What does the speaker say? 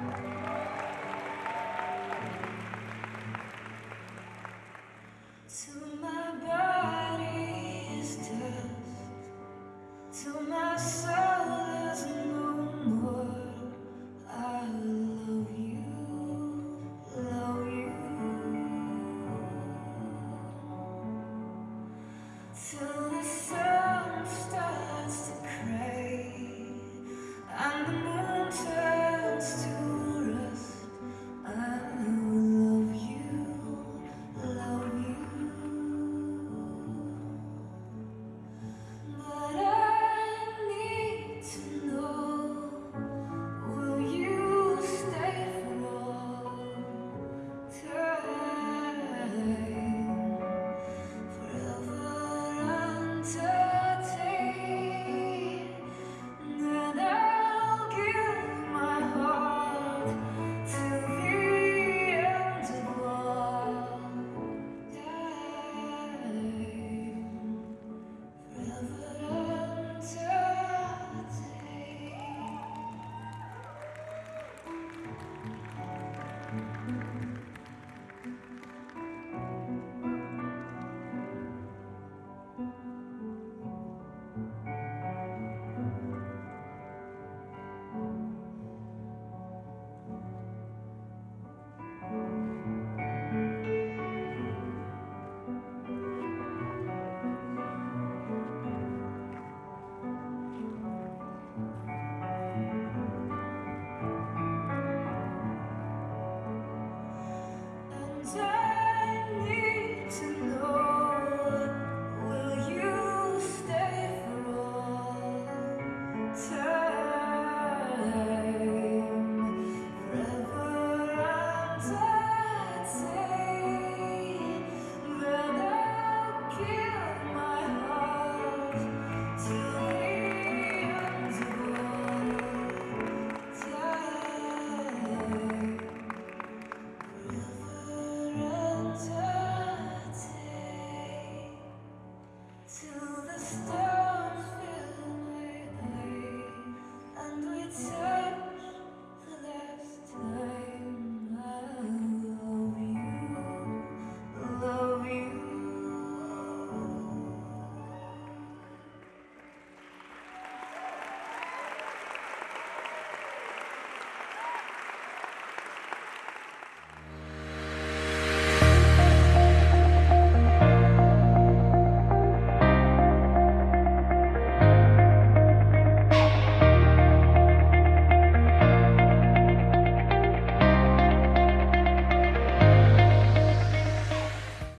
To Master.